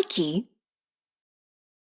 Nike